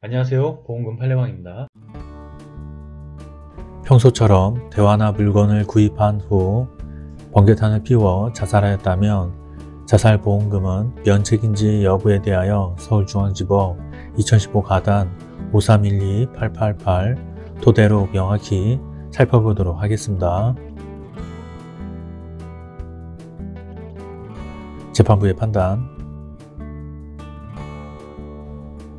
안녕하세요. 보험금 팔례방입니다. 평소처럼 대화나 물건을 구입한 후 번개탄을 피워 자살하였다면 자살보험금은 면책인지 여부에 대하여 서울중앙지법 2015 가단 5312-888 토대로 명확히 살펴보도록 하겠습니다. 재판부의 판단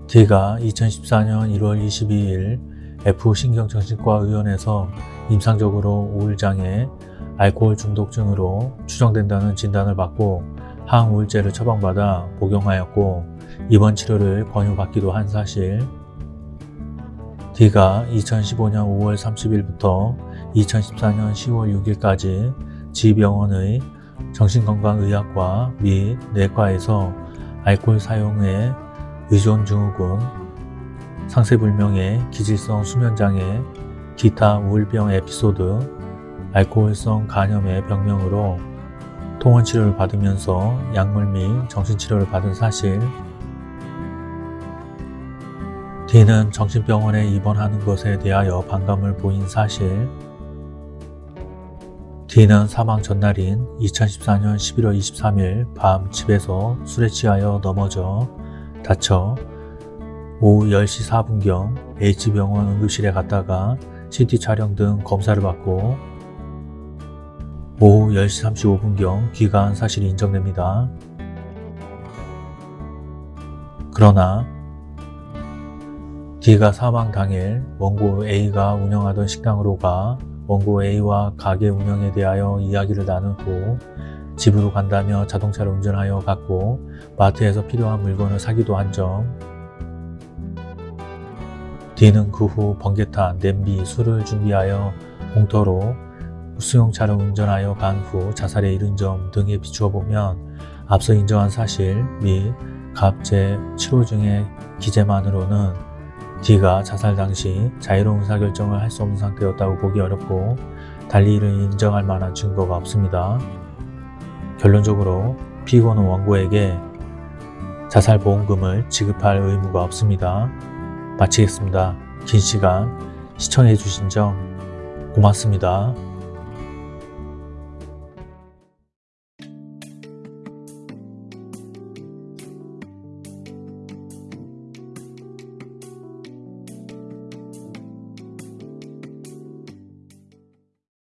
D가 2014년 1월 22일 F신경정신과의원에서 임상적으로 우울장애, 알코올 중독증으로 추정된다는 진단을 받고 항우울제를 처방받아 복용하였고 입원 치료를 권유받기도 한 사실. D가 2015년 5월 30일부터 2014년 10월 6일까지 지병원의 정신건강의학과 및 내과에서 알코올 사용에 의존증후군, 상세불명의 기질성 수면장애, 기타 우울병 에피소드, 알코올성 간염의 병명으로 통원치료를 받으면서 약물 및 정신치료를 받은 사실 D는 정신병원에 입원하는 것에 대하여 반감을 보인 사실 D는 사망 전날인 2014년 11월 23일 밤 집에서 술에 취하여 넘어져 다쳐 오후 10시 4분경 H병원 응급실에 갔다가 CT 촬영 등 검사를 받고 오후 10시 35분경 귀가한 사실이 인정됩니다. 그러나 D가 사망 당일 원고 A가 운영하던 식당으로 가 원고 A와 가게 운영에 대하여 이야기를 나눈 후 집으로 간다며 자동차를 운전하여 갔고 마트에서 필요한 물건을 사기도 한 점. D는 그 후 번개탄, 냄비, 술을 준비하여 공터로 수용차를 운전하여 간 후 자살에 이른 점 등에 비추어 보면 앞서 인정한 사실 및 갑제 치료 중의 기재만으로는 D가 자살 당시 자유로운 의사결정을 할 수 없는 상태였다고 보기 어렵고 달리 이를 인정할 만한 증거가 없습니다. 결론적으로 피고는 원고에게 자살보험금을 지급할 의무가 없습니다. 마치겠습니다. 긴 시간 시청해 주신 점 고맙습니다.